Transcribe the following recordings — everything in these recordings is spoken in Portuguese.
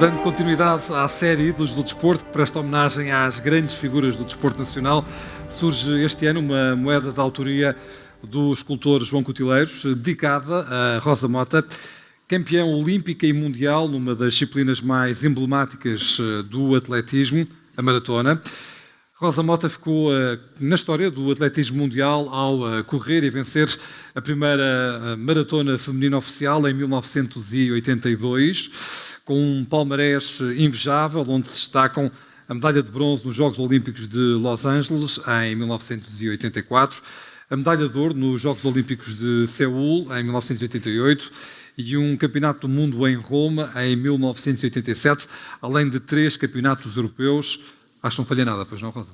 Dando continuidade à série Ídolos do Desporto, que presta homenagem às grandes figuras do desporto nacional, surge este ano uma moeda de autoria do escultor João Cotileiros, dedicada a Rosa Mota, campeã olímpica e mundial numa das disciplinas mais emblemáticas eh, do atletismo, a maratona. Rosa Mota ficou uh, na história do atletismo mundial ao uh, correr e vencer a primeira uh, maratona feminina oficial em 1982 com um palmarés invejável, onde se destacam a medalha de bronze nos Jogos Olímpicos de Los Angeles, em 1984, a medalha de ouro nos Jogos Olímpicos de Seul, em 1988, e um campeonato do mundo em Roma, em 1987, além de três campeonatos europeus. Acho que não falha nada, pois não, Rosa?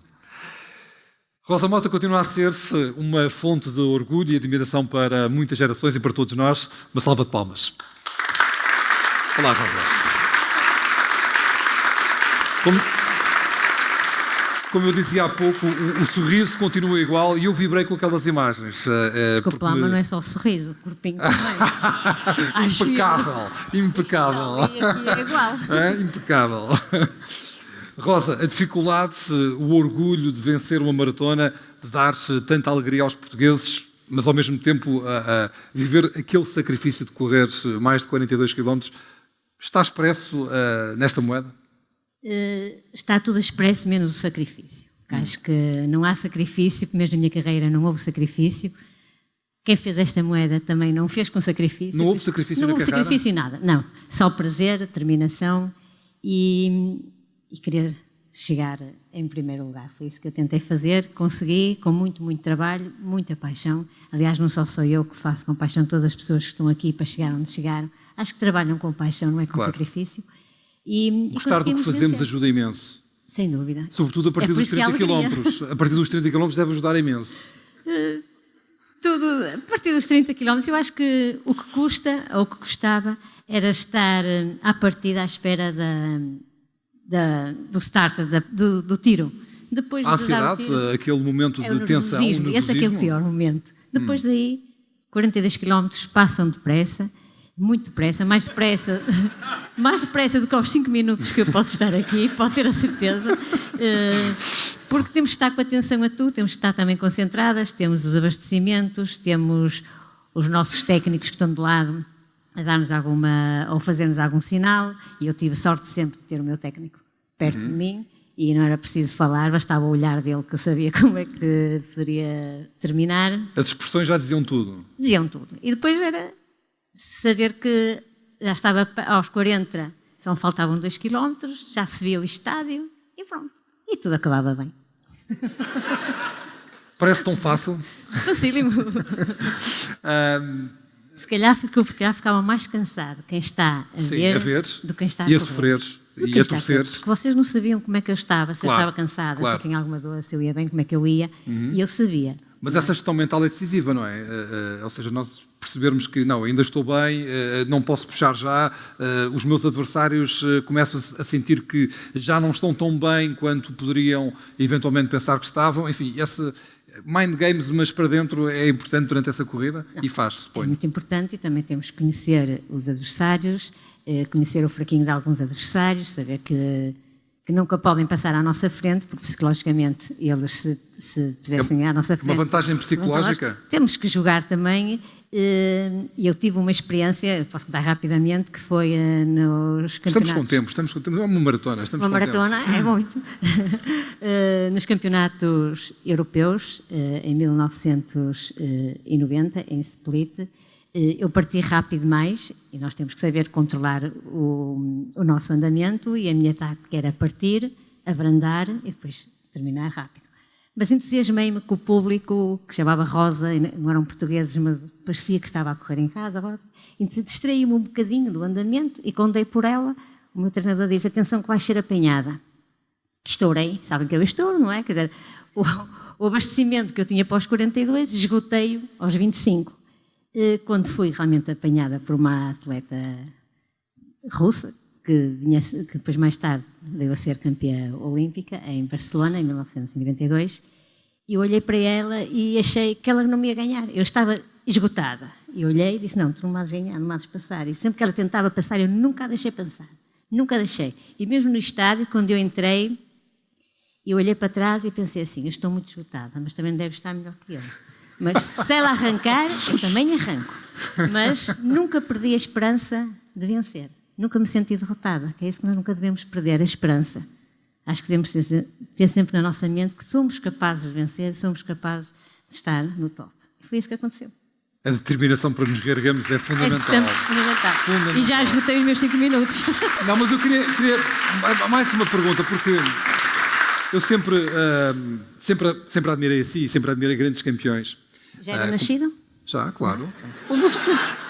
Rosa Mota continua a ser-se uma fonte de orgulho e admiração para muitas gerações e para todos nós. Uma salva de palmas. Olá, Rosa. Como, como eu dizia há pouco, o, o, sorriso continua igual e eu vibrei com aquelas imagens. É, Desculpe porque... lá, mas não é só o sorriso, o corpinho também. impecável, impecável. E aqui é igual. É, impecável. Rosa, a dificuldade, o orgulho de vencer uma maratona, de dar-se tanta alegria aos portugueses, mas ao mesmo tempo a, a viver aquele sacrifício de correr mais de 42 km, está expresso uh, nesta moeda? Uh, está tudo expresso, menos o sacrifício. Hum. Acho que não há sacrifício, mesmo na minha carreira não houve sacrifício. Quem fez esta moeda também não fez com sacrifício. Não houve sacrifício Não houve carreira? sacrifício nada, não. Só prazer, determinação e, e querer chegar em primeiro lugar. Foi isso que eu tentei fazer, consegui com muito, muito trabalho, muita paixão. Aliás, não só sou eu que faço com paixão todas as pessoas que estão aqui para chegar onde chegaram. Acho que trabalham com paixão, não é com claro. sacrifício. E, Gostar do que fazemos vencer. ajuda imenso. Sem dúvida. Sobretudo a partir é dos 30 km. A partir dos 30 km deve ajudar imenso. Uh, tudo, a partir dos 30 km, eu acho que o que custa, ou o que custava, era estar eh, à partida à espera da, da, do starter, da, do, do, tiro. Depois a ansiedade, tiro, aquele momento de é tensão. Esse é é o pior momento. Depois hum. daí, 42 km passam depressa muito depressa, mais depressa, mais depressa do que aos 5 minutos que eu posso estar aqui, pode ter a certeza. Eh, porque temos que estar com atenção a tudo, temos que estar também concentradas, temos os abastecimentos, temos os nossos técnicos que estão de lado a dar-nos alguma, ou fazer-nos algum sinal, e eu tive sorte sempre de ter o meu técnico perto uhum. de mim, e não era preciso falar, bastava o olhar dele que eu sabia como é que poderia terminar. As expressões já diziam tudo? Diziam tudo. E depois era saber que já estava aos 40, só faltavam 2 km, já se via o estádio e pronto. E tudo acabava bem. Parece tão fácil. Facílimo. um... Se calhar, calhar ficava mais cansado quem está a, Sim, ver, a ver do que quem está a, e a sofrer e a torcer. Porque vocês não sabiam como é que eu estava, se claro, eu estava cansada, claro. se eu tinha alguma dor, se eu ia bem, como é que eu ia. Uhum. E eu sabia. Mas essa gestão mental é decisiva, não é? Uh, uh, ou seja, nós percebermos que não, ainda estou bem, uh, não posso puxar já, os meus adversários começam a sentir que já não estão tão bem quanto poderiam eventualmente pensar que estavam. Enfim, esse mind games, mas para dentro, é importante durante essa corrida não, e faz-se, É muito importante e também temos que conhecer os adversários, conhecer o fraquinho de alguns adversários, saber que que nunca podem passar à nossa frente, porque psicologicamente eles se, se pusessem à nossa frente... Uma vantagem. psicológica? Temos que jogar também, eh, eu tive uma experiência, posso contar rapidamente, que foi eh, nos campeonatos... Estamos com tempo, estamos com tempo, é uma maratona, estamos Uma maratona, tempo. é muito. Eh, nos campeonatos europeus, em 1990, em Split, eh, eu parti rápido demais e nós temos que saber controlar o, o nosso andamento e a minha tática era partir, abrandar e depois terminar rápido. Mas entusiasmei-me com o público, que chamava Rosa, não eram portugueses, mas parecia que estava a correr em casa, Rosa. Distraí-me um bocadinho do andamento e quando dei por ela, o meu treinador disse, atenção que vais ser apanhada. Estourei, sabem que eu estouro, não é? Quer dizer, o, o abastecimento que eu tinha para os 42, esgotei-o aos 25. Eh, quando fui realmente apanhada por uma atleta russa, que, vinha, que depois mais tarde veio a ser campeã olímpica em Barcelona, em 1992, e olhei para ela e achei que ela não me ia ganhar. Eu estava esgotada. E olhei e disse, não, tu não me ganhar, não me passar. E sempre que ela tentava passar, eu nunca a deixei passar. Nunca deixei. E mesmo no estádio, quando eu entrei, eu olhei para trás e pensei assim: eu estou muito esgotada, mas também deve estar melhor que eu. Mas se ela arrancar, eu também arranco. Mas nunca perdi a esperança de vencer. Nunca me senti derrotada, que é isso que nós nunca devemos perder, a esperança. Acho que devemos ter sempre na nossa mente que somos capazes de vencer, somos capazes de estar no top. E foi isso que aconteceu. A determinação para nos reerguermos é fundamental. É sempre fundamental. fundamental. E já esgotei os meus 5 minutos. Não, mas eu queria, queria, mais uma pergunta, porque eu sempre, uh, sempre, sempre admirei assim, sempre admirei grandes campeões. Já era uh, nascido? Já, claro. Mas,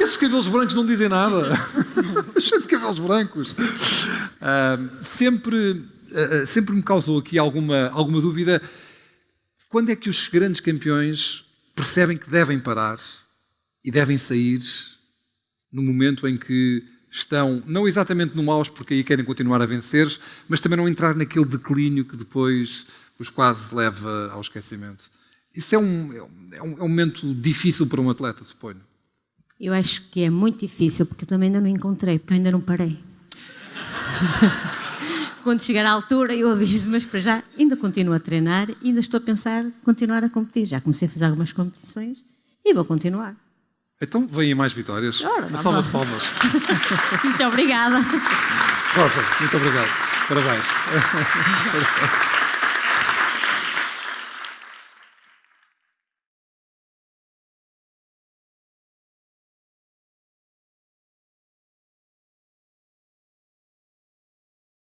esses cabelos brancos não dizem nada. Cheio de cabelos brancos. Uh, sempre, sempre me causou aqui alguma, alguma dúvida. Quando é que os grandes campeões percebem que devem parar e devem sair no momento em que estão, não exatamente no auge, porque aí querem continuar a vencer, mas também não entrar naquele declínio que depois os quase leva ao esquecimento. Isso é um, é um, é um momento difícil para um atleta, suponho. Eu acho que é muito difícil, porque eu também ainda não encontrei, porque eu ainda não parei. Quando chegar à altura, eu aviso, mas para já ainda continuo a treinar, ainda estou a pensar continuar a competir. Já comecei a fazer algumas competições e vou continuar. Então vêm mais vitórias. Ora, Uma salva de palmas. muito obrigada. Rosa, muito obrigado. Parabéns.